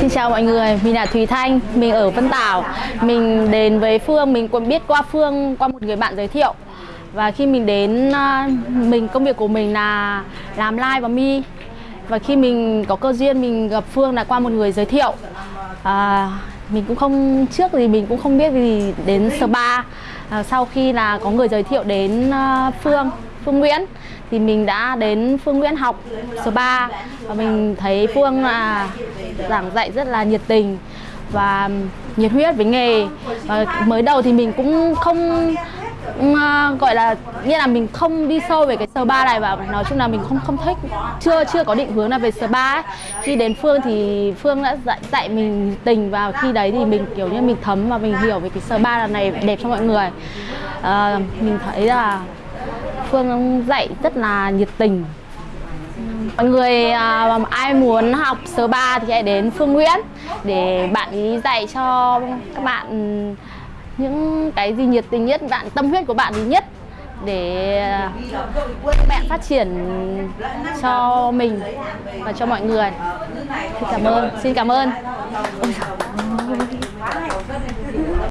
Xin chào mọi người, mình là Thùy Thanh, mình ở Vân Tảo. Mình đến với Phương, mình cũng biết qua Phương qua một người bạn giới thiệu. Và khi mình đến, à, mình công việc của mình là làm live và mi. Và khi mình có cơ duyên mình gặp Phương là qua một người giới thiệu. À, Mình cũng không, trước thì mình cũng không biết gì đến spa. À, Sau khi là có người giới thiệu đến à, Phương, Phương Nguyễn. Thì mình đã đến Phương Nguyễn học số 3 và mình thấy Phương là giảng dạy rất là nhiệt tình và nhiệt huyết với nghề. Và mới đầu thì mình cũng không uh, gọi là nghĩa là mình không đi sâu về cái spa này và nói chung là mình không không thích chưa chưa có định hướng là về spa ấy. khi đến Phương thì Phương đã dạy dạy mình tình và khi đấy thì mình kiểu như mình thấm và mình hiểu về cái spa này đẹp cho mọi người. Uh, mình thấy là Phương dạy rất là nhiệt tình Mọi người à, ai muốn học số 3 thì hãy đến Phương Nguyễn để bạn ấy dạy cho các bạn những cái gì nhiệt tình nhất, bạn tâm huyết của bạn gì nhất để à, các bạn phát triển cho mình và cho mọi người. Xin cảm ơn. Xin cảm ơn.